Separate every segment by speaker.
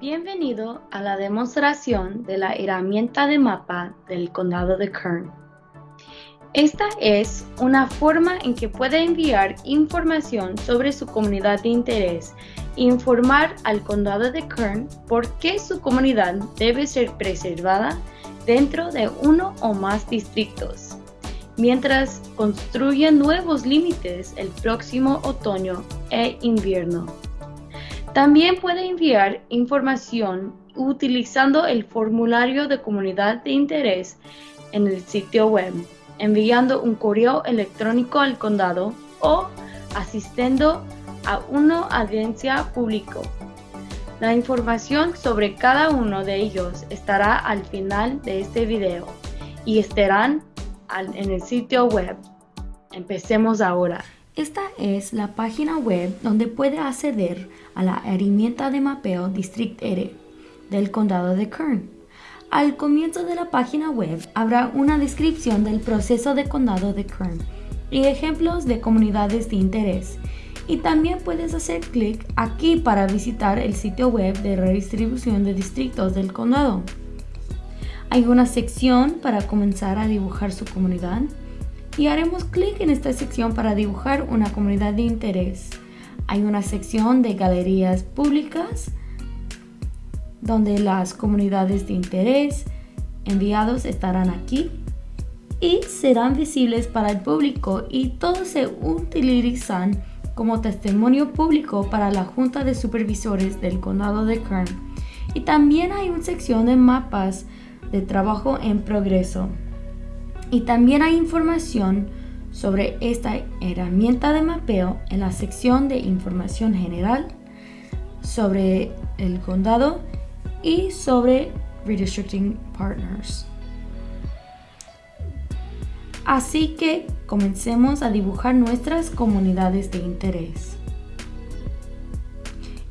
Speaker 1: Bienvenido a la demostración de la herramienta de mapa del condado de Kern. Esta es una forma en que puede enviar información sobre su comunidad de interés e informar al condado de Kern por qué su comunidad debe ser preservada dentro de uno o más distritos, mientras construye nuevos límites el próximo otoño e invierno. También puede enviar información utilizando el formulario de comunidad de interés en el sitio web, enviando un correo electrónico al condado o asistiendo a una audiencia pública. La información sobre cada uno de ellos estará al final de este video y estarán en el sitio web. Empecemos ahora.
Speaker 2: Esta es la página web donde puede acceder a la herramienta de mapeo District R del condado de Kern. Al comienzo de la página web habrá una descripción del proceso de condado de Kern y ejemplos de comunidades de interés. Y también puedes hacer clic aquí para visitar el sitio web de redistribución de distritos del condado. Hay una sección para comenzar a dibujar su comunidad y haremos clic en esta sección para dibujar una comunidad de interés. Hay una sección de galerías públicas donde las comunidades de interés enviados estarán aquí y serán visibles para el público y todos se utilizan como testimonio público para la Junta de Supervisores del Condado de Kern. Y también hay una sección de mapas de trabajo en progreso. Y también hay información sobre esta herramienta de mapeo en la sección de información general sobre el condado y sobre Redistricting Partners. Así que comencemos a dibujar nuestras comunidades de interés.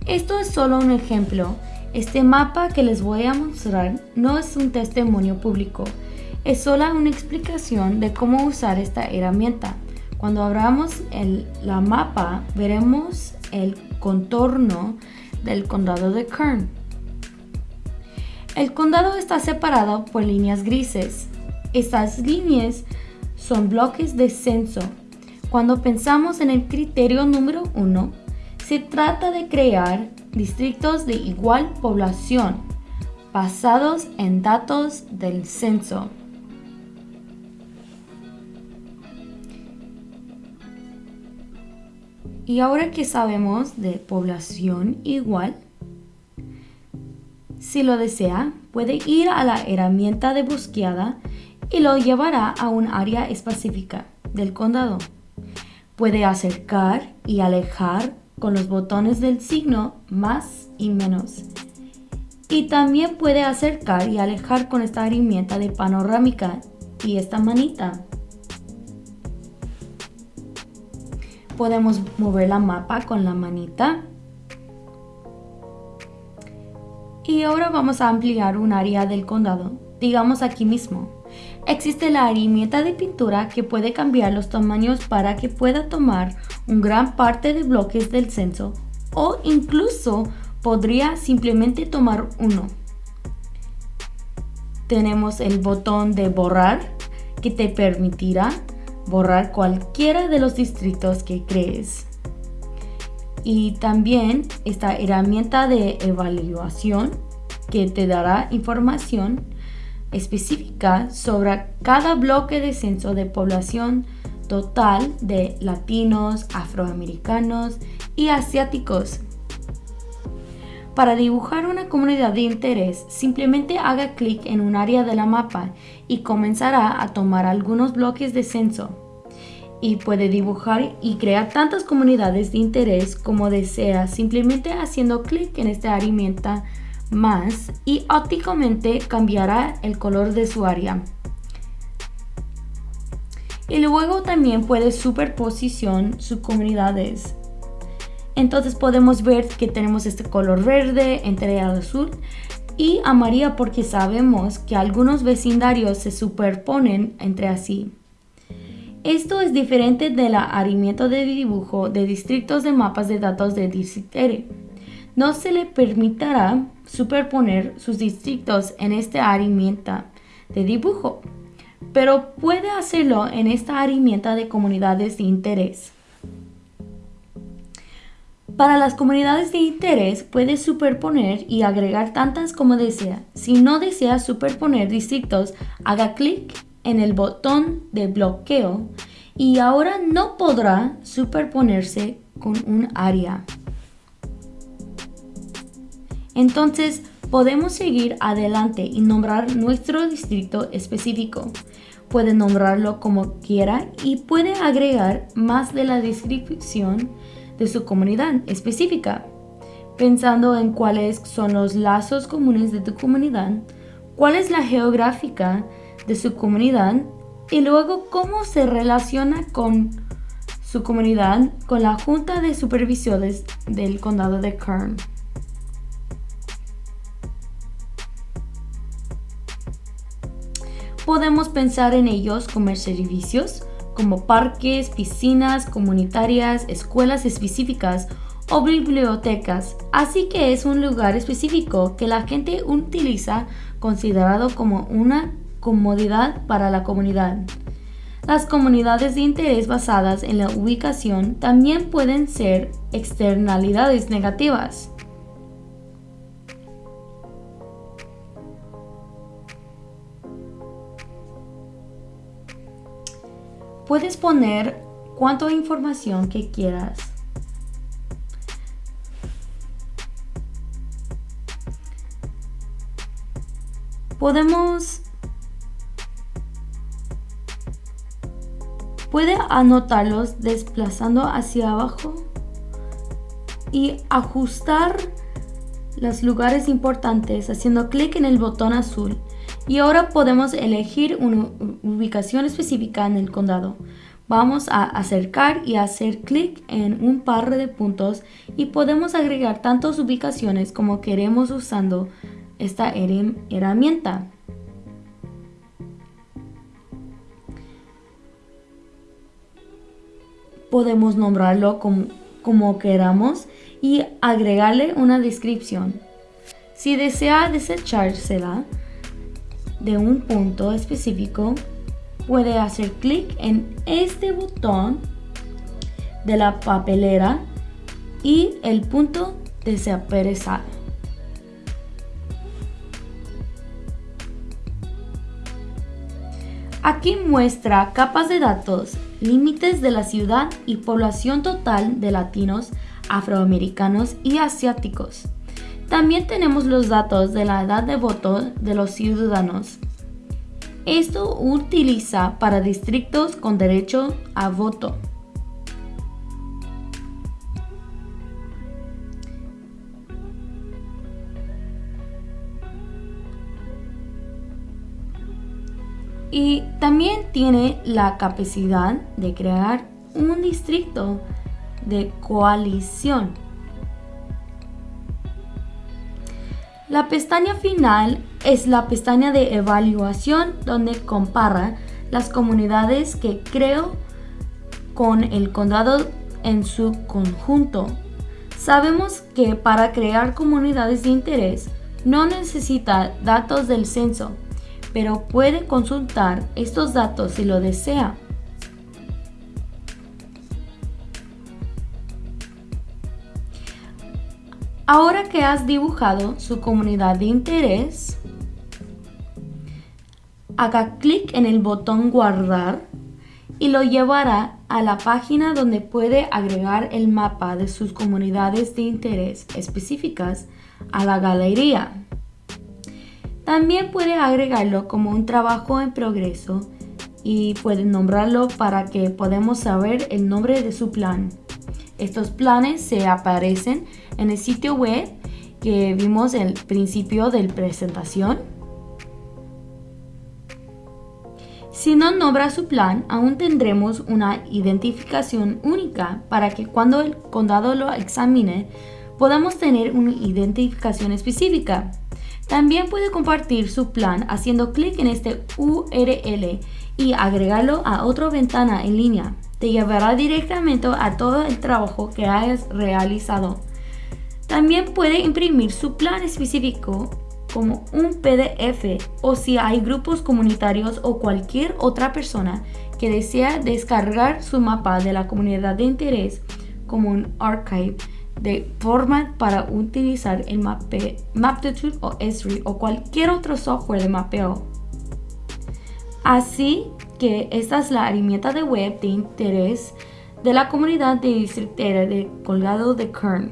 Speaker 2: Esto es solo un ejemplo. Este mapa que les voy a mostrar no es un testimonio público, es solo una explicación de cómo usar esta herramienta. Cuando abramos el, la mapa, veremos el contorno del condado de Kern. El condado está separado por líneas grises. Estas líneas son bloques de censo. Cuando pensamos en el criterio número uno, se trata de crear distritos de igual población basados en datos del censo. Y ahora que sabemos de población igual, si lo desea, puede ir a la herramienta de búsqueda y lo llevará a un área específica del condado. Puede acercar y alejar con los botones del signo más y menos. Y también puede acercar y alejar con esta herramienta de panorámica y esta manita. Podemos mover la mapa con la manita. Y ahora vamos a ampliar un área del condado, digamos aquí mismo. Existe la herramienta de pintura que puede cambiar los tamaños para que pueda tomar un gran parte de bloques del censo o incluso podría simplemente tomar uno. Tenemos el botón de borrar que te permitirá borrar cualquiera de los distritos que crees. Y también esta herramienta de evaluación que te dará información específica sobre cada bloque de censo de población total de latinos, afroamericanos y asiáticos. Para dibujar una comunidad de interés, simplemente haga clic en un área de la mapa y comenzará a tomar algunos bloques de censo. Y puede dibujar y crear tantas comunidades de interés como desea simplemente haciendo clic en esta herramienta más y ópticamente cambiará el color de su área. Y luego también puede superposición sus comunidades entonces podemos ver que tenemos este color verde entre el azul y amarillo porque sabemos que algunos vecindarios se superponen entre sí. Esto es diferente de la herramienta de dibujo de distritos de mapas de datos de DCTR, no se le permitirá superponer sus distritos en esta herramienta de dibujo, pero puede hacerlo en esta herramienta de comunidades de interés. Para las comunidades de interés puede superponer y agregar tantas como desea. Si no desea superponer distritos, haga clic en el botón de bloqueo y ahora no podrá superponerse con un área. Entonces podemos seguir adelante y nombrar nuestro distrito específico. Puede nombrarlo como quiera y puede agregar más de la descripción de su comunidad específica, pensando en cuáles son los lazos comunes de tu comunidad, cuál es la geográfica de su comunidad y luego cómo se relaciona con su comunidad con la Junta de Supervisores del Condado de Kern. Podemos pensar en ellos como servicios, como parques, piscinas comunitarias, escuelas específicas o bibliotecas, así que es un lugar específico que la gente utiliza considerado como una comodidad para la comunidad. Las comunidades de interés basadas en la ubicación también pueden ser externalidades negativas. Puedes poner cuánta información que quieras. Podemos puede anotarlos desplazando hacia abajo y ajustar los lugares importantes haciendo clic en el botón azul y ahora podemos elegir una ubicación específica en el condado. Vamos a acercar y hacer clic en un par de puntos y podemos agregar tantas ubicaciones como queremos usando esta herramienta. Podemos nombrarlo como, como queramos y agregarle una descripción. Si desea desechársela, de un punto específico, puede hacer clic en este botón de la papelera y el punto desaparecerá. Aquí muestra capas de datos, límites de la ciudad y población total de latinos, afroamericanos y asiáticos. También tenemos los datos de la edad de voto de los ciudadanos. Esto utiliza para distritos con derecho a voto. Y también tiene la capacidad de crear un distrito de coalición La pestaña final es la pestaña de evaluación donde compara las comunidades que creo con el condado en su conjunto. Sabemos que para crear comunidades de interés no necesita datos del censo, pero puede consultar estos datos si lo desea. Ahora que has dibujado su comunidad de interés, haga clic en el botón guardar y lo llevará a la página donde puede agregar el mapa de sus comunidades de interés específicas a la galería. También puede agregarlo como un trabajo en progreso y puede nombrarlo para que podamos saber el nombre de su plan. Estos planes se aparecen en el sitio web que vimos el principio de la presentación. Si no nombra su plan, aún tendremos una identificación única para que cuando el condado lo examine podamos tener una identificación específica. También puede compartir su plan haciendo clic en este URL y agregarlo a otra ventana en línea te llevará directamente a todo el trabajo que hayas realizado. También puede imprimir su plan específico como un PDF o si hay grupos comunitarios o cualquier otra persona que desea descargar su mapa de la comunidad de interés como un archive de forma para utilizar el mape, Maptitude o Esri o cualquier otro software de mapeo. Así que esta es la herramienta de web de interés de la comunidad de districtera de Colgado de Kern.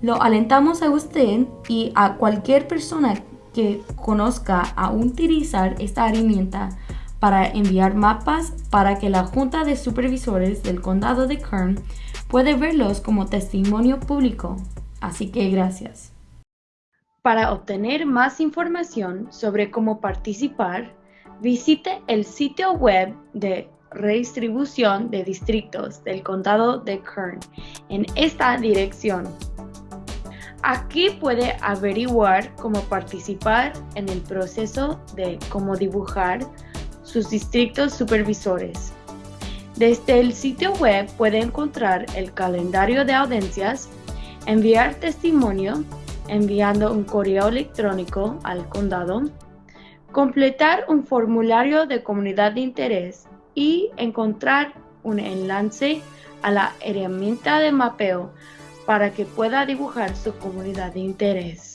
Speaker 2: Lo alentamos a usted y a cualquier persona que conozca a utilizar esta herramienta para enviar mapas para que la Junta de Supervisores del Condado de Kern puede verlos como testimonio público. Así que gracias.
Speaker 1: Para obtener más información sobre cómo participar, visite el sitio web de redistribución de distritos del condado de Kern en esta dirección. Aquí puede averiguar cómo participar en el proceso de cómo dibujar sus distritos supervisores. Desde el sitio web puede encontrar el calendario de audiencias, enviar testimonio, enviando un correo electrónico al condado, completar un formulario de comunidad de interés y encontrar un enlace a la herramienta de mapeo para que pueda dibujar su comunidad de interés.